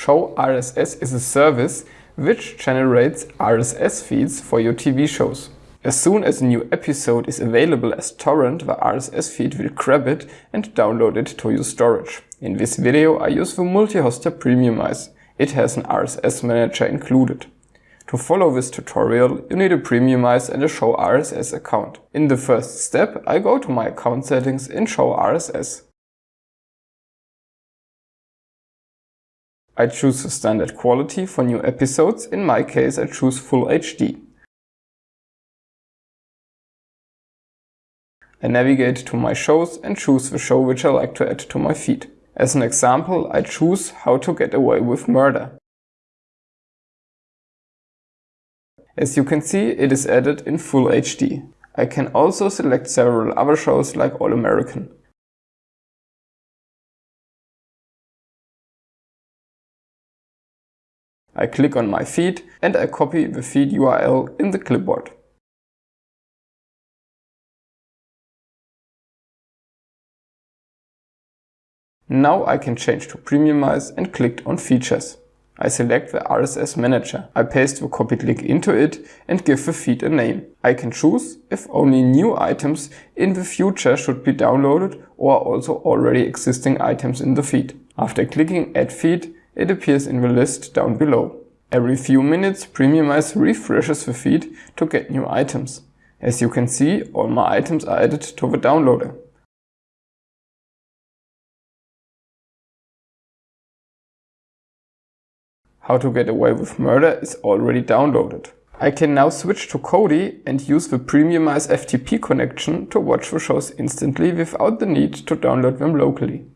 Show RSS is a service which generates RSS feeds for your TV shows. As soon as a new episode is available as torrent, the RSS feed will grab it and download it to your storage. In this video I use the multi-hoster Premiumize. It has an RSS manager included. To follow this tutorial, you need a Premiumize and a Show RSS account. In the first step, I go to my account settings in Show RSS. I choose the standard quality for new episodes, in my case I choose Full HD. I navigate to my shows and choose the show which I like to add to my feed. As an example, I choose How to Get Away with Murder. As you can see, it is added in Full HD. I can also select several other shows like All American. I click on my feed and I copy the feed URL in the clipboard. Now I can change to Premiumize and click on Features. I select the RSS Manager. I paste the copied link into it and give the feed a name. I can choose if only new items in the future should be downloaded or also already existing items in the feed. After clicking Add Feed, it appears in the list down below. Every few minutes, Premiumize refreshes the feed to get new items. As you can see, all my items are added to the downloader. How to Get Away with Murder is already downloaded. I can now switch to Kodi and use the Premiumize FTP connection to watch the shows instantly without the need to download them locally.